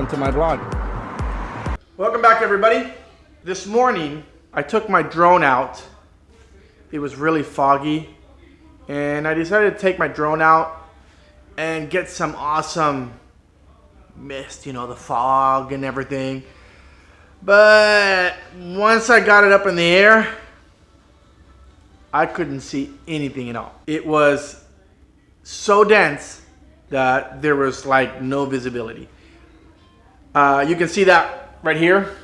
welcome to my vlog. Welcome back everybody. This morning, I took my drone out. It was really foggy and I decided to take my drone out and get some awesome mist, you know, the fog and everything. But once I got it up in the air, I couldn't see anything at all. It was so dense that there was like no visibility. Uh, you can see that right here.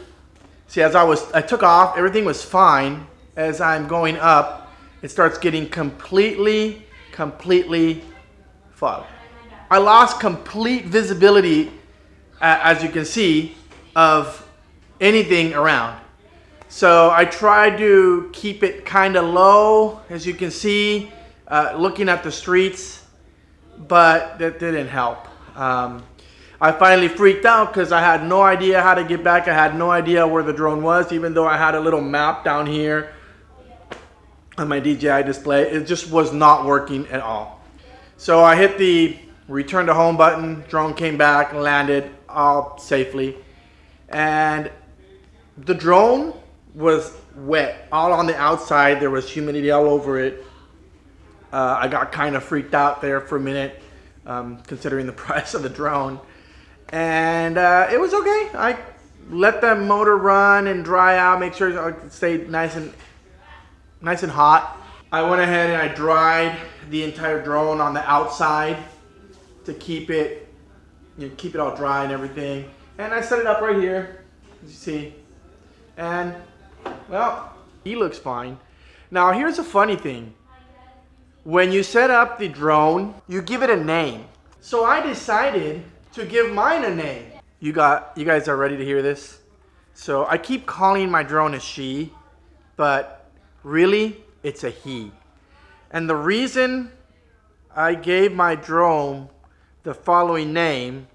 See, as I was, I took off, everything was fine. As I'm going up, it starts getting completely, completely fog. I lost complete visibility, uh, as you can see, of anything around. So I tried to keep it kind of low, as you can see, uh, looking at the streets, but that didn't help. Um, I finally freaked out because I had no idea how to get back. I had no idea where the drone was, even though I had a little map down here on my DJI display. It just was not working at all. So I hit the return to home button. Drone came back landed all safely. And the drone was wet all on the outside. There was humidity all over it. Uh, I got kind of freaked out there for a minute, um, considering the price of the drone. And uh, it was okay. I let the motor run and dry out, make sure it stayed nice and nice and hot. I went ahead and I dried the entire drone on the outside to keep it, you know, keep it all dry and everything. And I set it up right here, as you see. And, well, he looks fine. Now, here's a funny thing. When you set up the drone, you give it a name. So I decided to give mine a name. You got, you guys are ready to hear this? So I keep calling my drone a she, but really it's a he. And the reason I gave my drone the following name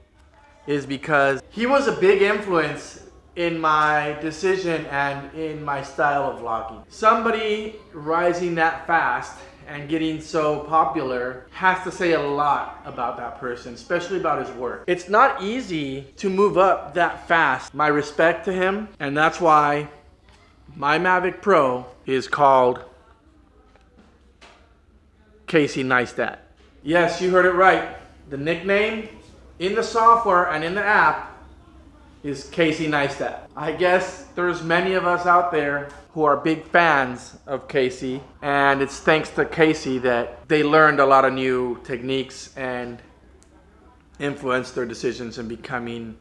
is because he was a big influence in my decision and in my style of vlogging. Somebody rising that fast and getting so popular has to say a lot about that person, especially about his work. It's not easy to move up that fast. My respect to him, and that's why my Mavic Pro is called Casey Neistat. Yes, you heard it right. The nickname in the software and in the app is Casey Neistat. I guess there's many of us out there who are big fans of Casey and it's thanks to Casey that they learned a lot of new techniques and influenced their decisions in becoming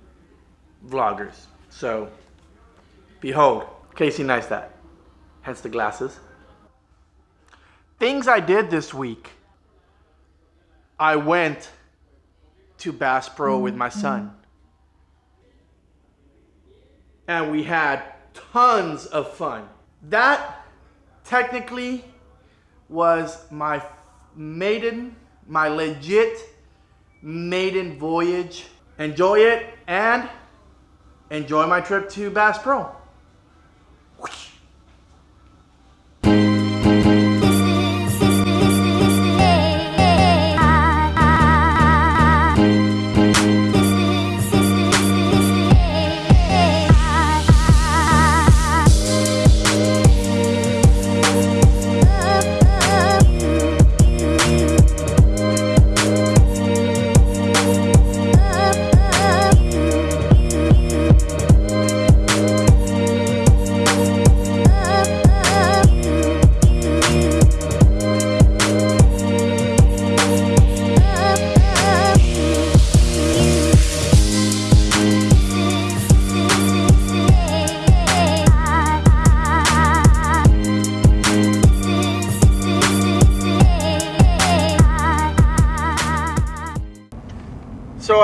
vloggers. So, behold, Casey Neistat, hence the glasses. Things I did this week. I went to Bass Pro with my mm-hmm. son and we had tons of fun. That technically was my maiden, my legit maiden voyage. Enjoy it and enjoy my trip to Bass Pro.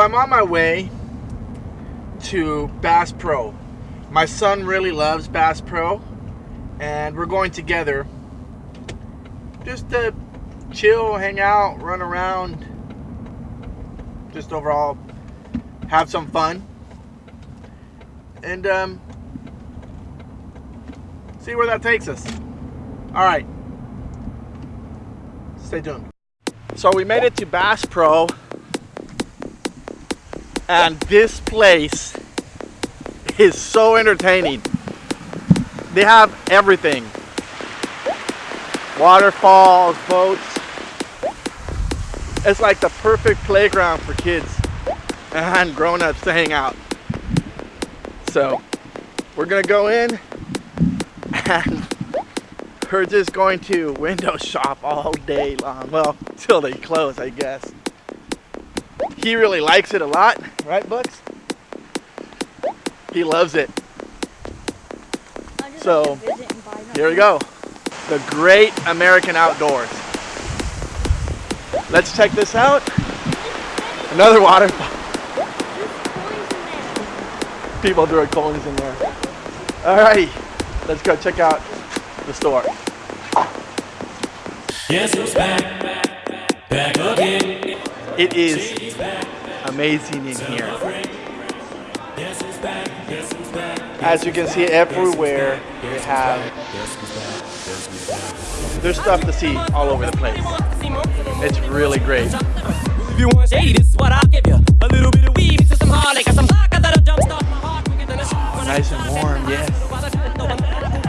I'm on my way to Bass Pro. My son really loves Bass Pro and we're going together just to chill, hang out, run around, just overall have some fun and um, see where that takes us. All right, stay tuned. So we made it to Bass Pro And this place is so entertaining. They have everything. Waterfalls, boats. It's like the perfect playground for kids and grown-ups to hang out. So we're gonna go in and we're just going to window shop all day long. Well, till they close, I guess. He really likes it a lot, right, Bucks? He loves it. So, here we go. The great American outdoors. Let's check this out. Another waterfall. People throwing coins in there. Alrighty, let's go check out the store. Guess who's back? Back again. It is amazing in here. Guess who's back? Guess who's back? As you can see everywhere, they have there's stuff to see all over the place. It's really great. If you want shady, this is what I'll give you. A little bit of weed mixed some hard liquor, some vodka that'll jumpstart my heart quicker than a. Nice and warm, yes.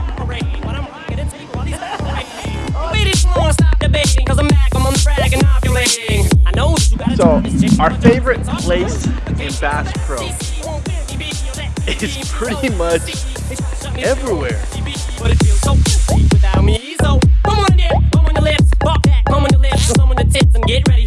Our favorite place in Bass Pro is pretty much everywhere. On your lips, on your lips, on the and get ready.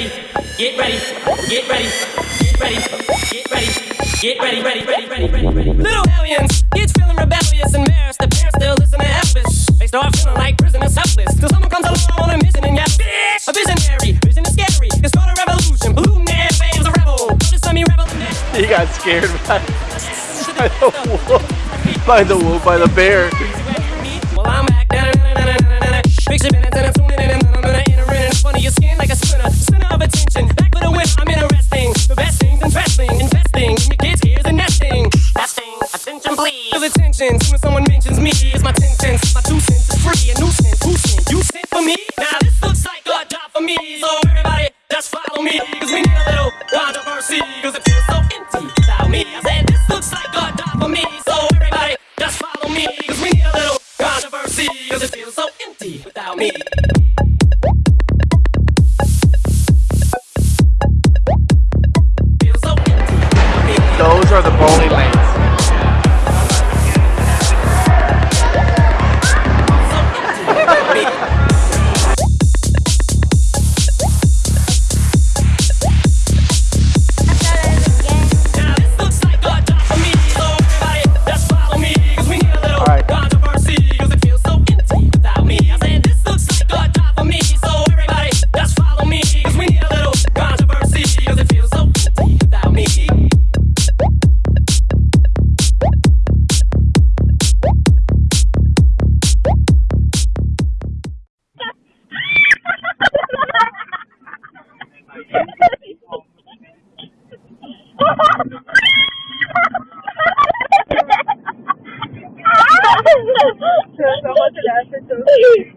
Ready, get ready, get ready, get ready, get ready, get ready, ready, ready, ready, ready, ready. Little aliens, kids feeling rebellious embarrassed. The parents still listen to Elvis. They start feeling like prisoners helpless. Till someone comes along on a mission and yells, bitch! A visionary, vision is scary. It's start a revolution, polluting the airwaves, a rebel. Notice me rebel. He got scared by, by the wolf, by the wolf, by the bear. Well, I'm back. Da-da-da-da-da-da-da. Picture minutes and I'm of your skin like a splinter. Center of attention. Back for the win. I'm interesting. The best things. Investing in kids' Ai,